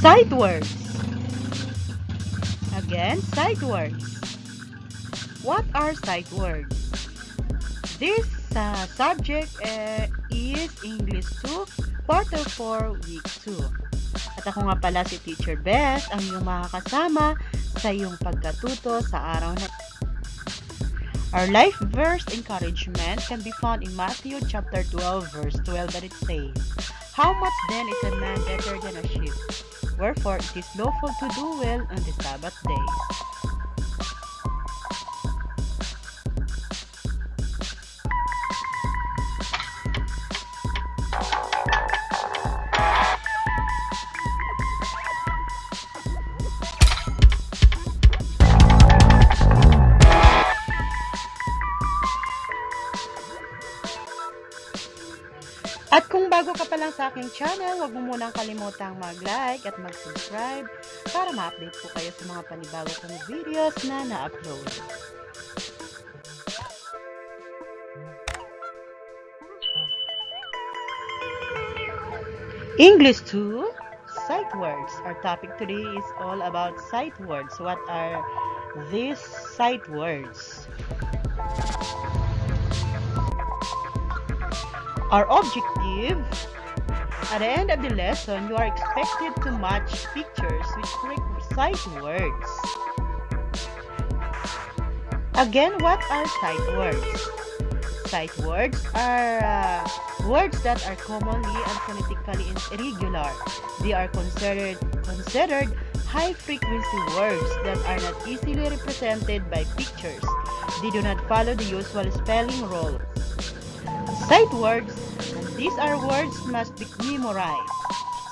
Sight words. Again, sight words. What are sight words? This uh, subject uh, is English 2, Quarter 4, Week 2. At ako nga pala si Teacher Beth, ang iyong makakasama sa iyong pagkatuto sa araw na Our life verse encouragement can be found in Matthew chapter 12 verse 12 that it says, How much then is a man better than a sheep? Wherefore it is lawful to do well on the Sabbath day. At kung bago ka pa lang sa aking channel, huwag mo munang kalimutang mag-like at mag-subscribe para ma-update po kayo sa mga panibago kong videos na na-upload. English 2, sight words. Our topic today is all about sight words. What are these sight words? Our objective, at the end of the lesson, you are expected to match pictures with sight words. Again, what are sight words? Sight words are uh, words that are commonly and phonetically irregular. They are considered considered high-frequency words that are not easily represented by pictures. They do not follow the usual spelling rules. Sight words, and these are words must be memorized.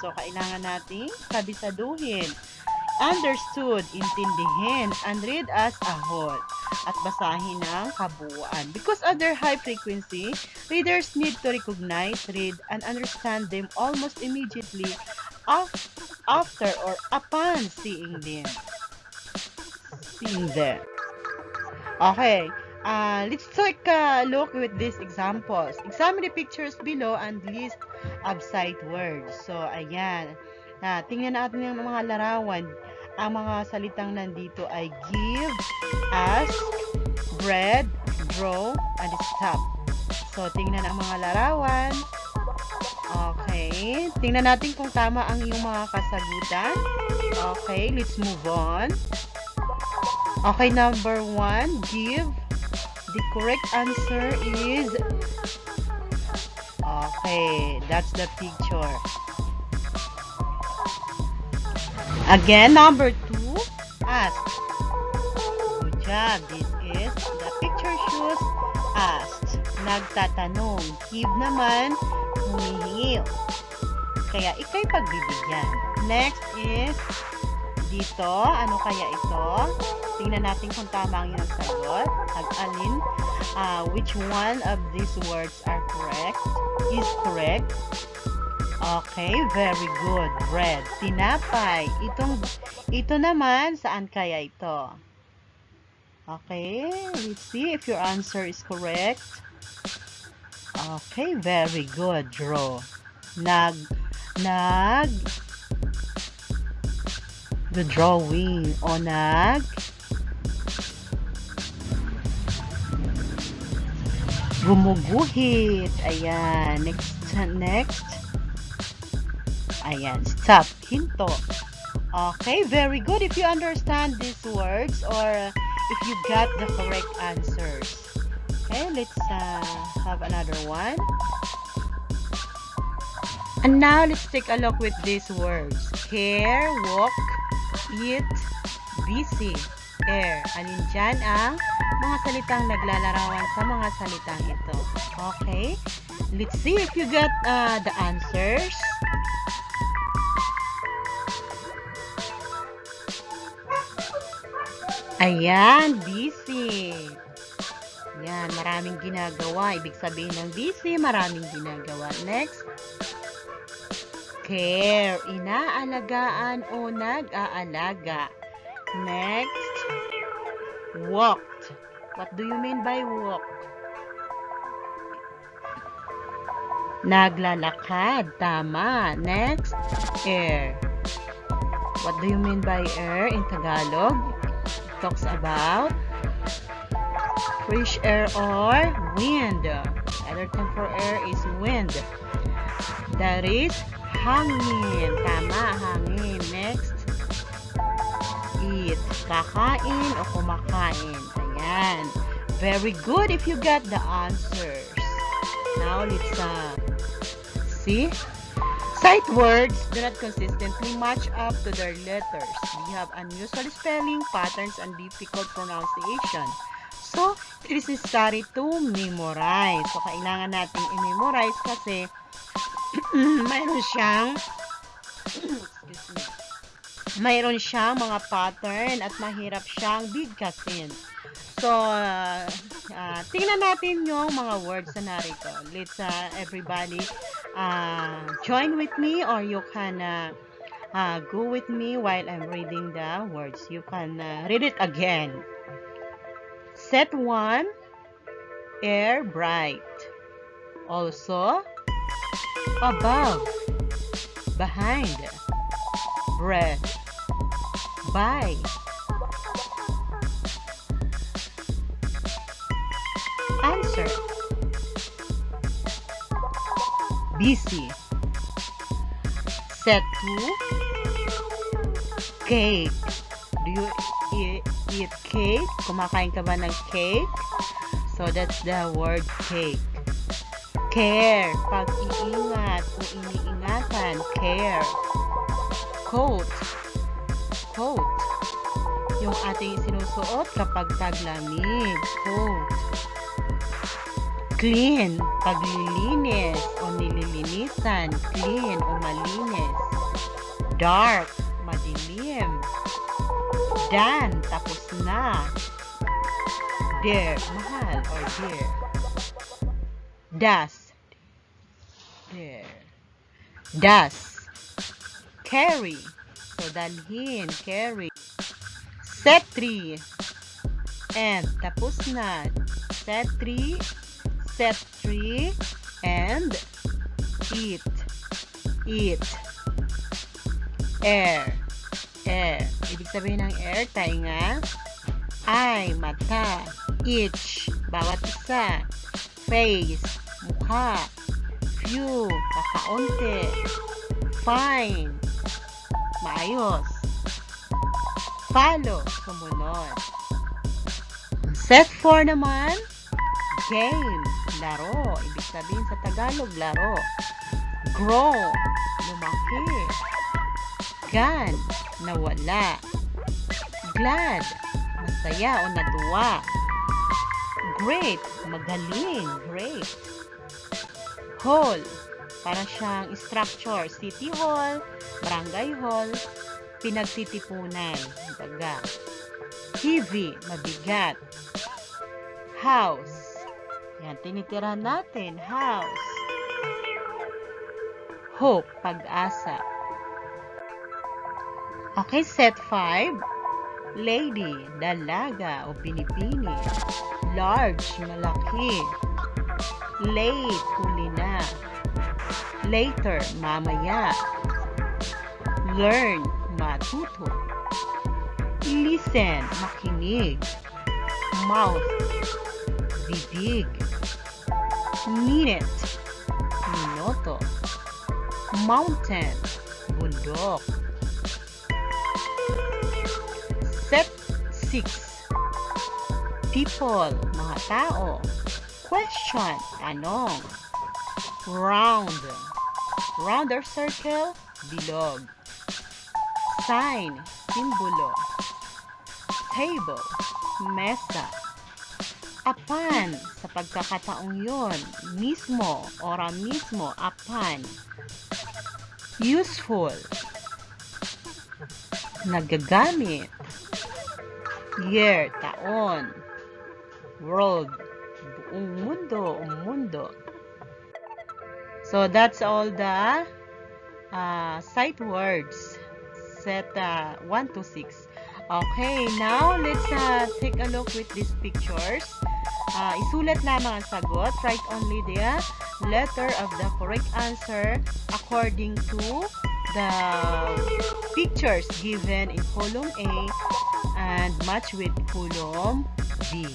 So, kailangan nating kabisaduhin, understood, intindihin, and read as a whole, at basahin ng kabuuan. Because of their high frequency, readers need to recognize, read, and understand them almost immediately af- after or upon seeing them. Seeing them. Okay. Uh, let's take a look with these examples. Examine the pictures below and list sight words. So, ayan. Na, tingnan natin yung mga larawan. Ang mga salitang nandito ay give, ask, bread, draw, and stop. So, tingnan ang mga larawan. Okay. Tingnan natin kung tama ang iyong mga kasagutan. Okay, let's move on. Okay, number one, give. The correct answer is Okay, that's the picture. Again, number two, ask. Good job. This is the picture shows asked. Nagtatanong. Give naman, humihingi. Kaya ikay pagbibigyan. Next is dito. Ano kaya ito? Tingnan natin kung tama ang iyong sagot. Ag-alin, uh, which one of these words are correct? Is correct? Okay, very good. Bread. Tinapay. Itong, ito naman, saan kaya ito? Okay, let's see if your answer is correct. Okay, very good. Draw. Nag, nag, the drawing o nag gumuguhit ayan next next. Ayan stop. Hinto. Okay very good if you understand these words or if you got the correct answers. Okay let's uh, have another one. And now let's take a look with these words. Care walk eat, busy, air. Alin dyan ang mga salitang naglalarawan sa mga salitang ito. Okay? Let's see if you got uh, the answers. Ayan, busy. Yan, maraming ginagawa. Ibig sabihin ng busy, maraming ginagawa. Next. Care, inaalagaan o nag-aalaga. Next, walked. What do you mean by walked? Naglalakad. Tama. Next, air. What do you mean by air in Tagalog? It talks about fresh air or wind. Other term for air is wind. That is hangin. Tama, hangin. Next, eat. Kakain o kumakain. Ayan. Very good if you got the answers. Now, let's uh, see. Sight words do not consistently match up to their letters. We have unusual spelling patterns and difficult pronunciation. So, it is necessary to memorize. So, kailangan natin i-memorize kasi mayroon siyang mayroon siyang mga pattern at mahirap siyang bigkasin. So, uh, uh, tingnan natin yung mga words na narito. Let's uh, everybody uh, join with me or you can uh, uh, go with me while I'm reading the words. You can uh, read it again. Set 1, air bright. Also, above, behind, bread, by. Answer. Busy. Set 2, cake. Do you eat, eat cake? Kumakain ka ba ng cake? So, that's the word cake. Care. Pag-iingat o iniingatan. Care. Coat. Coat. Yung ating sinusuot kapag taglamig. Coat. Clean. Paglilinis o nililinisan. Clean o malinis. Dark. Madilim. Done. Tapos na. Dear. Mahal or dear. Das. Das. Carry. So, dalhin. Carry. Set 3. And. Tapos na. Set 3. Set 3. And. Eat. Eat. Air. Air. Ibig sabihin ng air, tainga. Eye, mata. Itch. Bawat isa. Face. Mukha. Few. Kakaunti. Fine. Maayos. Follow. Sumunod. Set 4 naman. Game. Laro. Ibig sabihin sa Tagalog, laro. Grow. Lumaki. Gone. Nawala. Glad. Masaya o natuwa. Great. Magaling. Great. Hall. Para siyang structure. City hall, barangay hall, pinagtitipunan. Baga. Heavy. Mabigat. House. Yan, tinitirahan natin. House. Hope. Pag-asa. Okay, set 5. Lady, dalaga o pinipini. Large, malaki. Late, huli na. Later, mamaya. Learn, matuto. Listen, makinig. Mouth, bibig. Minute, minuto. Mountain, bundok. Set 6. People, mga tao. Question, tanong. Round. Round or circle, bilog. Sign, simbolo. Table, mesa. Apan, sa pagkakataong yon, mismo, ora mismo, apan. Useful, nagagamit. Year, taon. World, buong mundo, o mundo. So, that's all the uh, sight words. Set uh, 1 to 6. Okay, now let's uh, take a look with these pictures. Uh, isulat lamang ang sagot. Write only the letter of the correct answer according to the pictures given in column A and match with column B.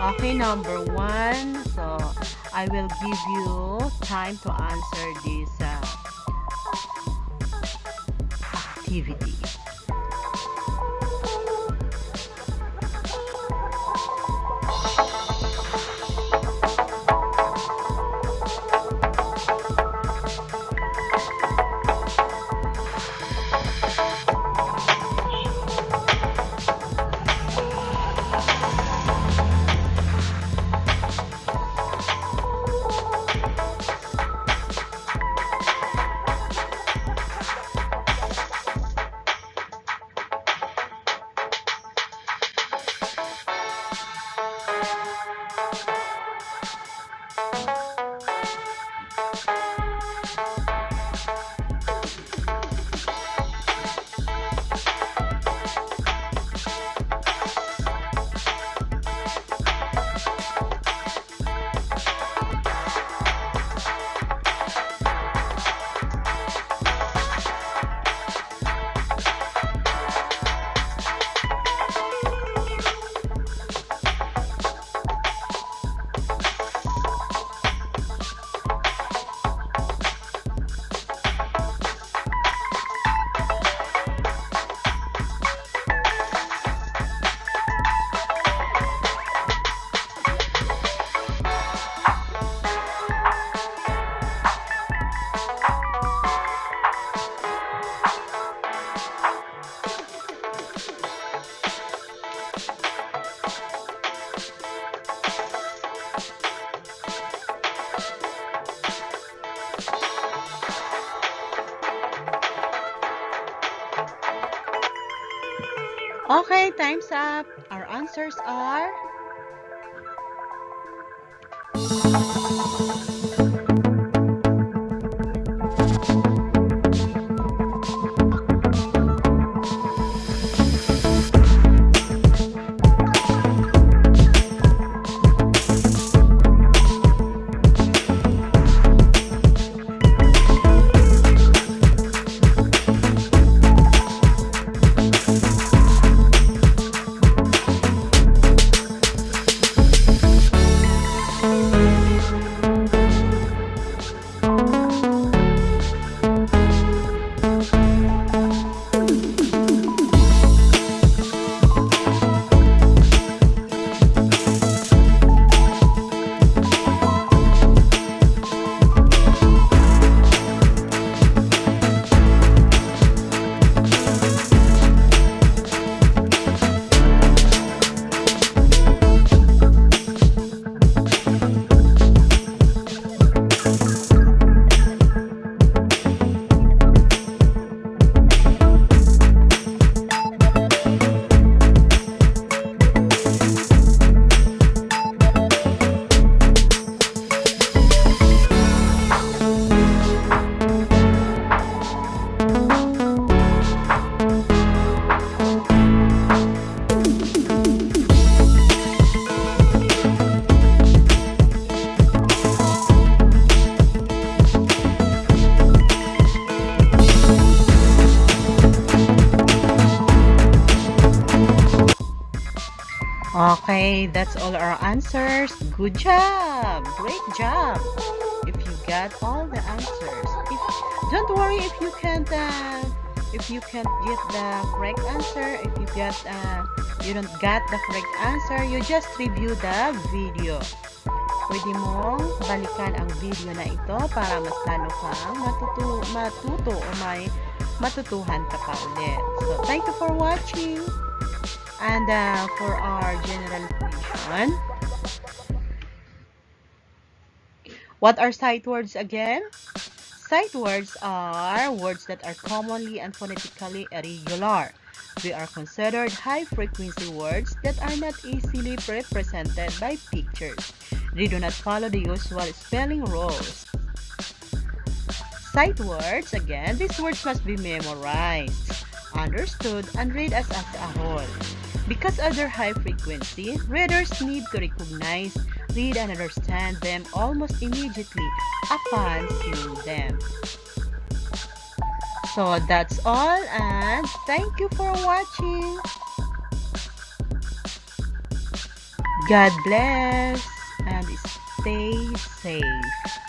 Okay, number one. So, I will give you time to answer this uh, activity. Okay, time's up. Our answers are Okay, that's all our answers. Good job! Great job! If you got all the answers. If, don't worry if you can't uh, if you can't get the correct answer, if you get uh, you don't get the correct answer, you just review the video. Pwede mong balikan ang video na ito para mas lalo kang matuto, matuto o may matutuhan ka pa ulit. So, thank you for watching. And uh, for our general question, what are sight words again? Sight words are words that are commonly and phonetically irregular. They are considered high-frequency words that are not easily represented by pictures. They do not follow the usual spelling rules. Sight words, again, these words must be memorized, understood, and read as, as a whole. Because other high-frequency readers need to recognize, read and understand them almost immediately upon seeing them. So that's all and thank you for watching. God bless and stay safe.